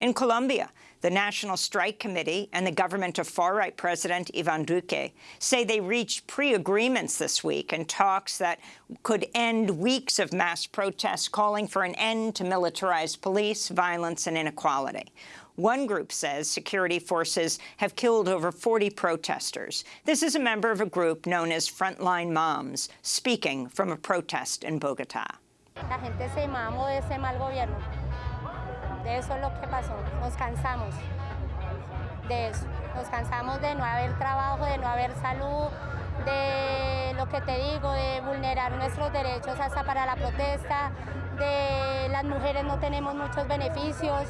In Colombia, the National Strike Committee and the government of far-right President Ivan Duque say they reached pre-agreements this week in talks that could end weeks of mass protests calling for an end to militarized police, violence and inequality. One group says security forces have killed over 40 protesters. This is a member of a group known as Frontline Moms, speaking from a protest in Bogotá. La gente se mamó de ese mal gobierno. Eso es lo que pasó. Nos cansamos de eso. Nos cansamos de no haber trabajo, de no haber salud, de lo que te digo, de vulnerar nuestros derechos hasta para la protesta, de las mujeres no tenemos muchos beneficios.